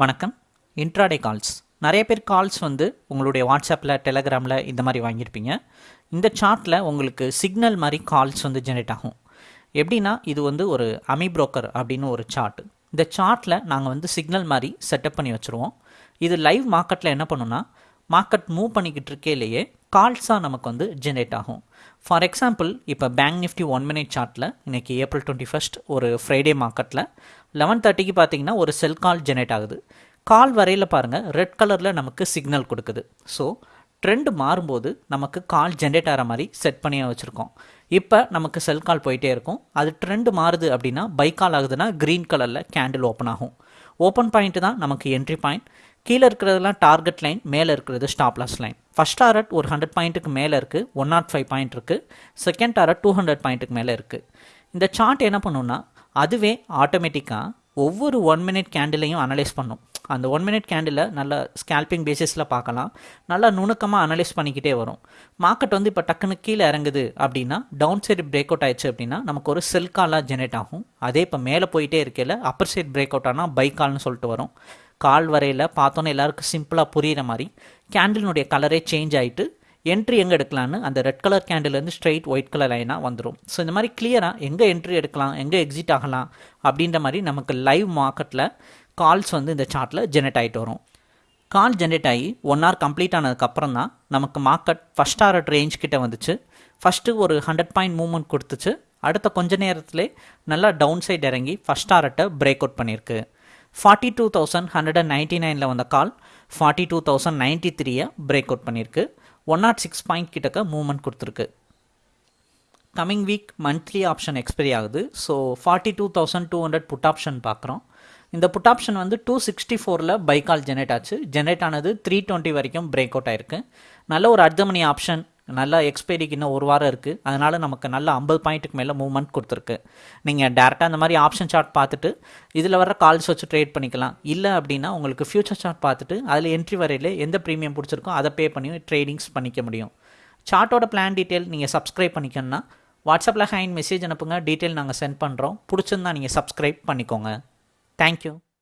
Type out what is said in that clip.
வணக்கம். Intraday calls நிறைய பேர் கால்ஸ் வந்து உங்களுடைய வாட்ஸ்அப்பில் டெலகிராமில் இந்த மாதிரி வாங்கியிருப்பீங்க. இந்த சார்ட்டில் உங்களுக்கு சிக்னல் மாதிரி கால்ஸ் வந்து ஜெனரேட் ஆகும். எப்படின்னா இது வந்து ஒரு அமி புரோக்கர் அப்படின்னு ஒரு சார்ட் இந்த சார்ட்டில் நாங்கள் வந்து சிக்னல் மாதிரி செட்டப் பண்ணி வச்சுருவோம். இது லைவ் மார்க்கெட்டில் என்ன பண்ணுன்னா மார்க்கெட் மூவ் பண்ணிக்கிட்டு இருக்கையிலேயே கால்ஸாக நமக்கு வந்து ஜென்ரேட் ஆகும். ஃபார் எக்ஸாம்பிள் இப்போ பேங்க் நிஃப்டி ஒன் மினிட் சார்ட்டில் இன்றைக்கி ஏப்ரல் டுவெண்ட்டி ஃபஸ்ட் ஒரு ஃப்ரைடே மார்க்கெட்டில் லெவன் தேர்ட்டிக்கு பார்த்தீங்கன்னா ஒரு செல் கால் ஜென்ரேட் ஆகுது. கால் வரையில் பாருங்கள் ரெட் கலரில் நமக்கு சிக்னல் கொடுக்குது. ஸோ ட்ரெண்ட் மாறும்போது நமக்கு கால் ஜென்ரேட் ஆகிற மாதிரி செட் பண்ணியே வச்சுருக்கோம். இப்போ நமக்கு செல் கால் போயிட்டே இருக்கும். அது ட்ரெண்ட் மாறுது அப்படின்னா பை கால் ஆகுதுன்னா க்ரீன் கலரில் கேண்டில் ஓப்பன் ஆகும். ஓப்பன் பாயிண்ட்டு தான் நமக்கு என்ட்ரி பாயிண்ட் கீழே இருக்கிறதெல்லாம் டார்கெட் லைன் மேலே இருக்கிறது stop loss line first target ஒரு ஹண்ட்ரட் பாயிண்ட்டுக்கு மேலே இருக்குது ஒன் நாட் ஃபைவ் பாயிண்ட் இருக்குது செகண்ட் டாரட் டூ ஹண்ட்ரட் பாயிண்ட்டுக்கு மேலே இருக்குது இந்த சார்ட் என்ன பண்ணுன்னா அதுவே ஆட்டோமேட்டிக்காக ஒவ்வொரு ஒன் மினிட் கேண்டிலையும் அனலைஸ் பண்ணும். அந்த ஒன் மினிட் கேண்டில் நல்ல ஸ்கேல்பிங் பேசிஸில் பார்க்கலாம். நல்லா நுணுக்கமாக அனலைஸ் பண்ணிக்கிட்டே வரும். மார்க்கெட் வந்து இப்போ டக்குன்னு கீழே இறங்குது அப்படின்னா டவுன் சைடு பிரேக் அவுட் ஆயிடுச்சு அப்படின்னா நமக்கு ஒரு செல் காலாக ஜெனரேட் ஆகும். அதே இப்போ மேலே போயிட்டே இருக்கையில் அப்பர் சைடு பிரேக் அவுட் ஆனால் பை கால்னு சொல்லிட்டு வரும். கால் வரையில் பார்த்தோன்னே எல்லாருக்கும் சிம்பிளாக புரிகிற மாதிரி கேண்டிலினுடைய கலரே சேஞ்ச் ஆகிட்டு என்ட்ரி எங்கே எடுக்கலான்னு அந்த ரெட் கலர் கேண்டிலேருந்து ஸ்ட்ரெயிட் ஒயிட் கலர் லைனாக வந்துடும் ஸோ இந்த மாதிரி கிளியராக எங்கே என்ட்ரி எடுக்கலாம் எங்கே எக்ஸிட் ஆகலாம் அப்படின்ற மாதிரி நமக்கு லைவ் மார்க்கெட்டில் கால்ஸ் வந்து இந்த சார்ட்டில் ஜெனரேட் ஆகிட்டு வரும். கால் ஜென்ரேட் ஆகி ஒன் ஹவர் கம்ப்ளீட் ஆனதுக்கப்புறம் தான் நமக்கு மார்க்கெட் ஃபஸ்ட் டாரட் ரேஞ்ச் கிட்டே வந்துச்சு. ஃபஸ்ட்டு ஒரு ஹண்ட்ரட் பாயிண்ட் மூவ்மெண்ட் கொடுத்துச்சு. அடுத்த கொஞ்ச நேரத்திலே நல்லா டவுன் சைடு இறங்கி ஃபஸ்ட் டாரட்டை பிரேக் அவுட் பண்ணியிருக்கு. Forty two thousand hundred and ninety நைனில் வந்த call forty two thousand ninety த்ரீயை பிரேக் அவுட் பண்ணியிருக்கு. ஒன் நாட் சிக்ஸ் பாயிண்ட் கிட்டக்க மூவ்மெண்ட் கொடுத்துருக்கு. Coming week monthly option expiry ஆகுது. So forty two thousand two hundred put option பார்க்குறோம். இந்த put option வந்து டூ சிக்ஸ்டி ஃபோரில் பைக்கால் ஜெனரேட் ஆச்சு. ஜெனரேட் ஆனது த்ரீ டுவெண்ட்டி வரைக்கும் பிரேக் அவுட் ஆயிருக்கு. நல்ல ஒரு அர்த்த மணி ஆப்ஷன் நல்லா எக்ஸ்பைரிக்கு இன்னும் ஒரு வாரம் இருக்குது அதனால் நமக்கு நல்ல ஐம்பது பாயிண்ட்டுக்கு மேலே மூவ்மெண்ட் கொடுத்துருக்கு. நீங்கள் டேரெக்டாக அந்த மாதிரி ஆப்ஷன் சார்ட் பார்த்துட்டு இதில் வர கால்ஸ் வச்சு ட்ரேட் பண்ணிக்கலாம். இல்லை அப்படின்னா உங்களுக்கு ஃபியூச்சர் சார்ட் பார்த்துட்டு அதில் என்ட்ரி வரையில் எந்த ப்ரீமியம் பிடிச்சிருக்கோ அதை பே பண்ணி ட்ரேடிங்ஸ் பண்ணிக்க முடியும். சார்ட்டோட பிளான் டீட்டெயில் நீங்கள் சப்ஸ்கிரைப் பண்ணிக்கணும்னா வாட்ஸ்அப்பில் ஹேண்ட் மெசேஜ் அனுப்புங்க. டீட்டெயில் நாங்கள் சென்ட் பண்ணுறோம் பிடிச்சிருந்தா நீங்கள் சப்ஸ்கிரைப் பண்ணிக்கோங்க. தேங்க்யூ